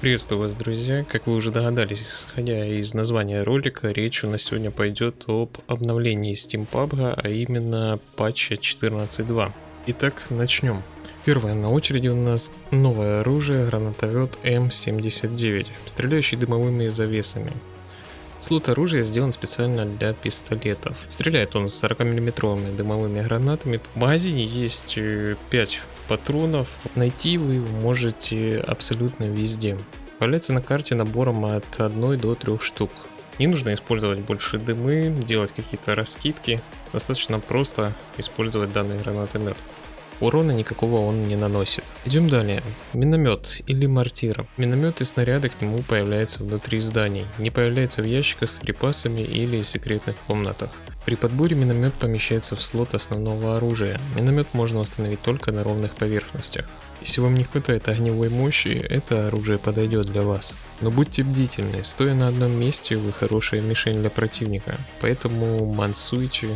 Приветствую вас, друзья. Как вы уже догадались, исходя из названия ролика, речь у нас сегодня пойдет об обновлении Steam PUBG, а именно патча 14.2. Итак, начнем. Первое на очереди у нас новое оружие, гранатовед М79, стреляющий дымовыми завесами. Слот оружия сделан специально для пистолетов. Стреляет он с 40 миллиметровыми дымовыми гранатами. В магазине есть 5 э, патронов. Найти вы можете абсолютно везде. Появляется на карте набором от 1 до 3 штук. Не нужно использовать больше дымы, делать какие-то раскидки. Достаточно просто использовать данный гранатомет. Урона никакого он не наносит. Идем далее. Миномет или мортира. Миномет и снаряды к нему появляются внутри зданий, не появляется в ящиках с припасами или секретных комнатах. При подборе миномет помещается в слот основного оружия. Миномет можно установить только на ровных поверхностях. Если вам не хватает огневой мощи, это оружие подойдет для вас. Но будьте бдительны, стоя на одном месте вы хорошая мишень для противника, поэтому мансуйте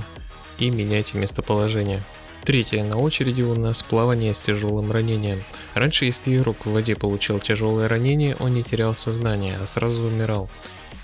и меняйте местоположение. Третье на очереди у нас плавание с тяжелым ранением. Раньше, если игрок в воде получал тяжелое ранение, он не терял сознание, а сразу умирал.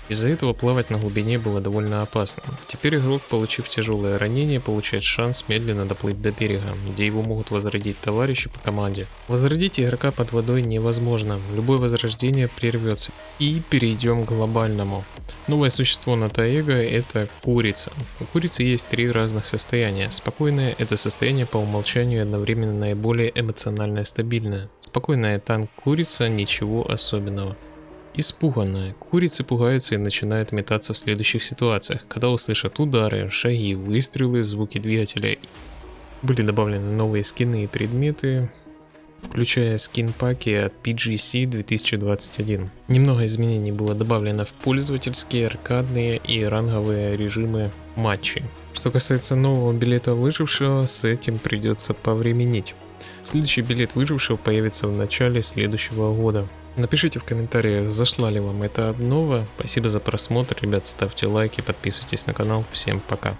Из-за этого плавать на глубине было довольно опасно. Теперь игрок, получив тяжелое ранение, получает шанс медленно доплыть до берега, где его могут возродить товарищи по команде. Возродить игрока под водой невозможно, любое возрождение прервется. И перейдем к глобальному. Новое существо на Таэго это курица. У курицы есть три разных состояния. Спокойное это состояние по умолчанию одновременно наиболее эмоционально стабильное. Спокойная танк курица ничего особенного. Испуганная, курицы пугаются и начинают метаться в следующих ситуациях, когда услышат удары, шаги, выстрелы, звуки двигателя. Были добавлены новые скины и предметы, включая скин-паки от PGC 2021. Немного изменений было добавлено в пользовательские, аркадные и ранговые режимы матчей. Что касается нового билета выжившего, с этим придется повременить. Следующий билет выжившего появится в начале следующего года. Напишите в комментариях, зашла ли вам эта обнова. Спасибо за просмотр, ребят, ставьте лайки, подписывайтесь на канал. Всем пока.